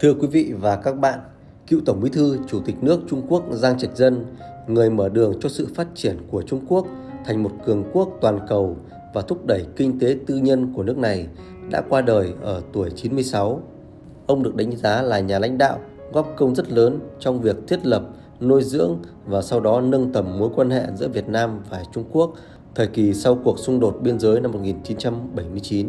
Thưa quý vị và các bạn, cựu Tổng Bí thư Chủ tịch nước Trung Quốc Giang Trạch Dân, người mở đường cho sự phát triển của Trung Quốc thành một cường quốc toàn cầu và thúc đẩy kinh tế tư nhân của nước này, đã qua đời ở tuổi 96. Ông được đánh giá là nhà lãnh đạo góp công rất lớn trong việc thiết lập, nuôi dưỡng và sau đó nâng tầm mối quan hệ giữa Việt Nam và Trung Quốc thời kỳ sau cuộc xung đột biên giới năm 1979.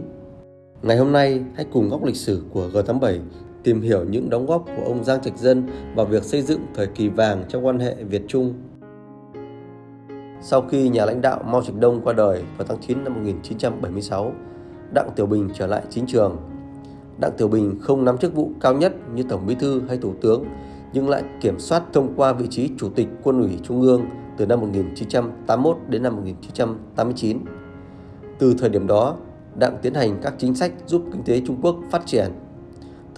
Ngày hôm nay, hãy cùng góc lịch sử của G87 tìm hiểu những đóng góp của ông Giang Trạch Dân vào việc xây dựng thời kỳ vàng trong quan hệ Việt-Trung. Sau khi nhà lãnh đạo Mao Trạch Đông qua đời vào tháng 9 năm 1976, Đặng Tiểu Bình trở lại chính trường. Đặng Tiểu Bình không nắm chức vụ cao nhất như Tổng Bí thư hay Thủ tướng, nhưng lại kiểm soát thông qua vị trí Chủ tịch Quân ủy Trung ương từ năm 1981 đến năm 1989. Từ thời điểm đó, Đặng tiến hành các chính sách giúp kinh tế Trung Quốc phát triển.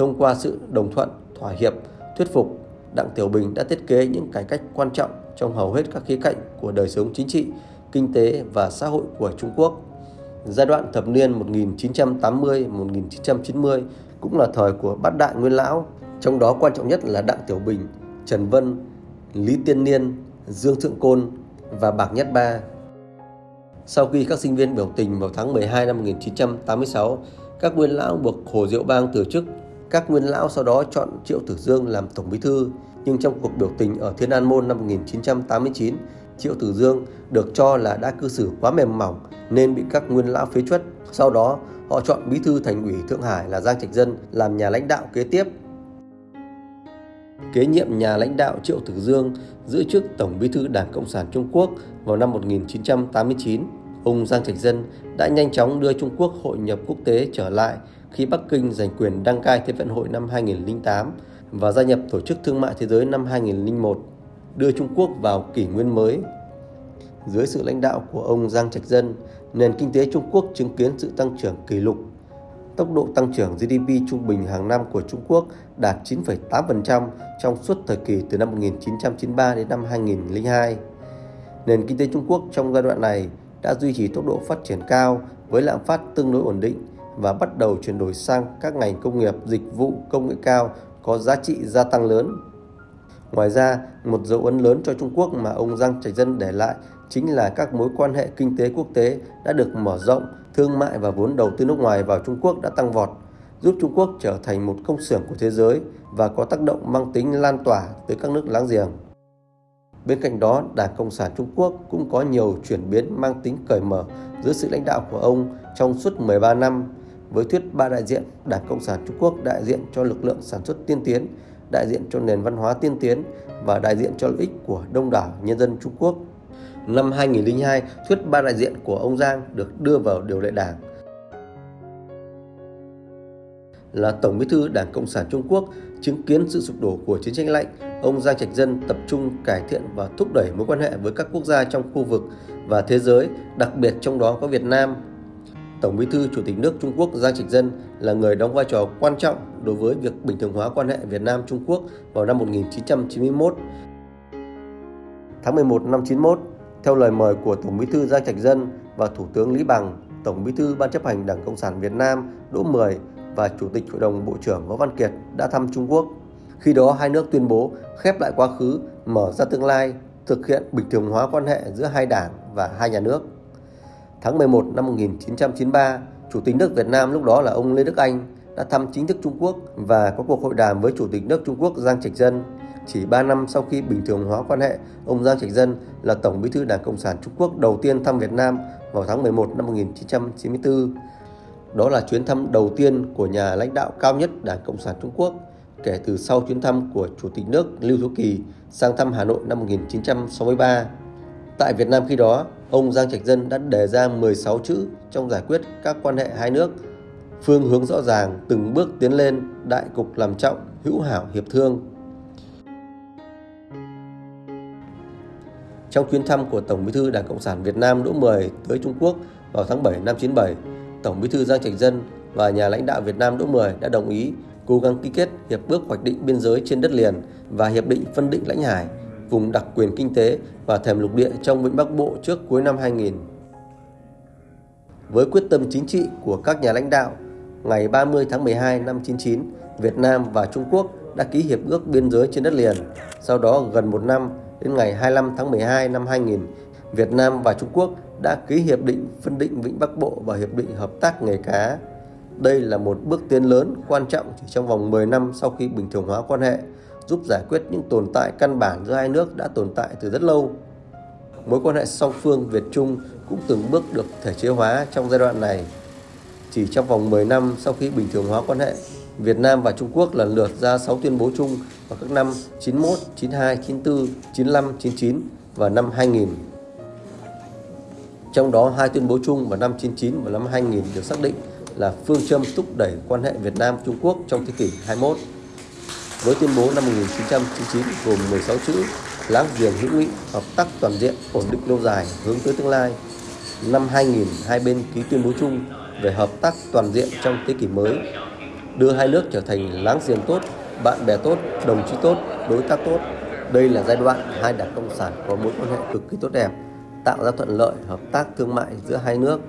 Thông qua sự đồng thuận, thỏa hiệp, thuyết phục, Đặng Tiểu Bình đã thiết kế những cải cách quan trọng trong hầu hết các khía cạnh của đời sống chính trị, kinh tế và xã hội của Trung Quốc. Giai đoạn thập niên 1980-1990 cũng là thời của bát đại nguyên lão, trong đó quan trọng nhất là Đặng Tiểu Bình, Trần Vân, Lý Tiên Niên, Dương Thượng Côn và Bạc Nhất Ba. Sau khi các sinh viên biểu tình vào tháng 12 năm 1986, các nguyên lão buộc Hồ Diệu Bang từ chức. Các nguyên lão sau đó chọn Triệu Tử Dương làm Tổng Bí Thư, nhưng trong cuộc biểu tình ở Thiên An Môn năm 1989, Triệu Tử Dương được cho là đã cư xử quá mềm mỏng nên bị các nguyên lão phế chuất. Sau đó, họ chọn Bí thư Thành ủy Thượng Hải là Giang Trạch Dân làm nhà lãnh đạo kế tiếp. Kế nhiệm nhà lãnh đạo Triệu Tử Dương giữ chức Tổng Bí thư Đảng Cộng sản Trung Quốc vào năm 1989. Ông Giang Trạch Dân đã nhanh chóng đưa Trung Quốc hội nhập quốc tế trở lại khi Bắc Kinh giành quyền đăng cai Thế vận hội năm 2008 và gia nhập Tổ chức Thương mại Thế giới năm 2001, đưa Trung Quốc vào kỷ nguyên mới. Dưới sự lãnh đạo của ông Giang Trạch Dân, nền kinh tế Trung Quốc chứng kiến sự tăng trưởng kỷ lục. Tốc độ tăng trưởng GDP trung bình hàng năm của Trung Quốc đạt 9,8% trong suốt thời kỳ từ năm 1993 đến năm 2002. Nền kinh tế Trung Quốc trong giai đoạn này đã duy trì tốc độ phát triển cao với lạm phát tương đối ổn định và bắt đầu chuyển đổi sang các ngành công nghiệp, dịch vụ, công nghệ cao có giá trị gia tăng lớn. Ngoài ra, một dấu ấn lớn cho Trung Quốc mà ông Giang Trạch Dân để lại chính là các mối quan hệ kinh tế quốc tế đã được mở rộng, thương mại và vốn đầu tư nước ngoài vào Trung Quốc đã tăng vọt, giúp Trung Quốc trở thành một công xưởng của thế giới và có tác động mang tính lan tỏa tới các nước láng giềng. Bên cạnh đó, Đảng Cộng sản Trung Quốc cũng có nhiều chuyển biến mang tính cởi mở dưới sự lãnh đạo của ông trong suốt 13 năm với thuyết ba đại diện, Đảng Cộng sản Trung Quốc đại diện cho lực lượng sản xuất tiên tiến, đại diện cho nền văn hóa tiên tiến và đại diện cho lợi ích của đông đảo nhân dân Trung Quốc. Năm 2002, thuyết ba đại diện của ông Giang được đưa vào điều lệ đảng. Là Tổng bí thư Đảng Cộng sản Trung Quốc, chứng kiến sự sụp đổ của chiến tranh lạnh, ông Giang Trạch Dân tập trung cải thiện và thúc đẩy mối quan hệ với các quốc gia trong khu vực và thế giới, đặc biệt trong đó có Việt Nam. Tổng bí thư Chủ tịch nước Trung Quốc Giang Trạch Dân là người đóng vai trò quan trọng đối với việc bình thường hóa quan hệ Việt Nam-Trung Quốc vào năm 1991. Tháng 11 năm 91, theo lời mời của Tổng bí thư Giang Trạch Dân và Thủ tướng Lý Bằng, Tổng bí thư Ban chấp hành Đảng Cộng sản Việt Nam Đỗ Mười và Chủ tịch Hội đồng Bộ trưởng Võ Văn Kiệt đã thăm Trung Quốc. Khi đó hai nước tuyên bố khép lại quá khứ, mở ra tương lai, thực hiện bình thường hóa quan hệ giữa hai đảng và hai nhà nước. Tháng 11 năm 1993, Chủ tịch nước Việt Nam lúc đó là ông Lê Đức Anh đã thăm chính thức Trung Quốc và có cuộc hội đàm với Chủ tịch nước Trung Quốc Giang Trạch Dân. Chỉ 3 năm sau khi bình thường hóa quan hệ, ông Giang Trạch Dân là Tổng bí thư Đảng Cộng sản Trung Quốc đầu tiên thăm Việt Nam vào tháng 11 năm 1994. Đó là chuyến thăm đầu tiên của nhà lãnh đạo cao nhất Đảng Cộng sản Trung Quốc kể từ sau chuyến thăm của Chủ tịch nước Lưu Thiếu Kỳ sang thăm Hà Nội năm 1963. Tại Việt Nam khi đó, ông Giang Trạch Dân đã đề ra 16 chữ trong giải quyết các quan hệ hai nước. Phương hướng rõ ràng, từng bước tiến lên, đại cục làm trọng, hữu hảo hiệp thương. Trong chuyến thăm của Tổng Bí thư Đảng Cộng sản Việt Nam Đỗ Mười tới Trung Quốc vào tháng 7 năm 97, Tổng Bí thư Giang Trạch Dân và nhà lãnh đạo Việt Nam Đỗ Mười đã đồng ý cố gắng ký kết hiệp ước hoạch định biên giới trên đất liền và hiệp định phân định lãnh hải, vùng đặc quyền kinh tế và thềm lục địa trong Vịnh Bắc Bộ trước cuối năm 2000. Với quyết tâm chính trị của các nhà lãnh đạo, ngày 30 tháng 12 năm 99, Việt Nam và Trung Quốc đã ký hiệp ước biên giới trên đất liền. Sau đó gần một năm, đến ngày 25 tháng 12 năm 2000, Việt Nam và Trung Quốc đã ký hiệp định phân định Vịnh Bắc Bộ và hiệp định hợp tác nghề cá. Đây là một bước tiến lớn quan trọng chỉ trong vòng 10 năm sau khi bình thường hóa quan hệ, giúp giải quyết những tồn tại căn bản giữa hai nước đã tồn tại từ rất lâu. Mối quan hệ song phương Việt Trung cũng từng bước được thể chế hóa trong giai đoạn này. Chỉ trong vòng 10 năm sau khi bình thường hóa quan hệ, Việt Nam và Trung Quốc lần lượt ra 6 tuyên bố chung vào các năm 91, 92, 94, 95, 99 và năm 2000. Trong đó hai tuyên bố chung vào năm 99 và năm 2000 được xác định là phương châm thúc đẩy quan hệ Việt Nam Trung Quốc trong thế kỷ 21. Với tuyên bố năm 1999 gồm 16 chữ láng giềng hữu nghị, hợp tác toàn diện, ổn định lâu dài, hướng tới tương lai. Năm 2000, hai bên ký tuyên bố chung về hợp tác toàn diện trong thế kỷ mới, đưa hai nước trở thành láng giềng tốt, bạn bè tốt, đồng chí tốt, đối tác tốt. Đây là giai đoạn hai đảng cộng sản có mối quan hệ cực kỳ tốt đẹp, tạo ra thuận lợi hợp tác thương mại giữa hai nước.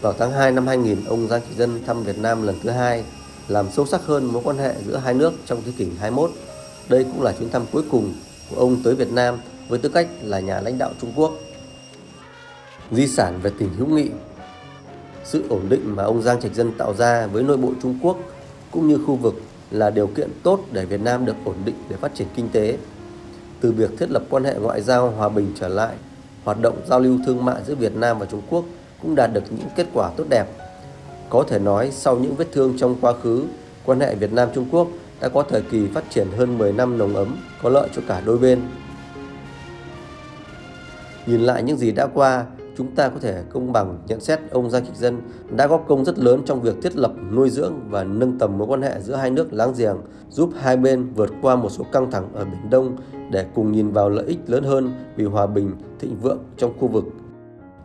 Vào tháng 2 năm 2000, ông Giang Trị Dân thăm Việt Nam lần thứ hai, làm sâu sắc hơn mối quan hệ giữa hai nước trong thế kỷ 21. Đây cũng là chuyến thăm cuối cùng của ông tới Việt Nam với tư cách là nhà lãnh đạo Trung Quốc. Di sản về tình hữu nghị Sự ổn định mà ông Giang Trạch Dân tạo ra với nội bộ Trung Quốc cũng như khu vực là điều kiện tốt để Việt Nam được ổn định để phát triển kinh tế. Từ việc thiết lập quan hệ ngoại giao hòa bình trở lại, hoạt động giao lưu thương mại giữa Việt Nam và Trung Quốc cũng đạt được những kết quả tốt đẹp. Có thể nói sau những vết thương trong quá khứ, quan hệ Việt Nam Trung Quốc đã có thời kỳ phát triển hơn 10 năm nồng ấm, có lợi cho cả đôi bên. Nhìn lại những gì đã qua, chúng ta có thể công bằng nhận xét ông Giang Trạch Dân đã góp công rất lớn trong việc thiết lập, nuôi dưỡng và nâng tầm mối quan hệ giữa hai nước láng giềng, giúp hai bên vượt qua một số căng thẳng ở Biển Đông để cùng nhìn vào lợi ích lớn hơn vì hòa bình, thịnh vượng trong khu vực.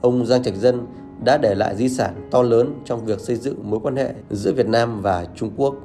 Ông Giang Trạch Dân đã để lại di sản to lớn trong việc xây dựng mối quan hệ giữa Việt Nam và Trung Quốc.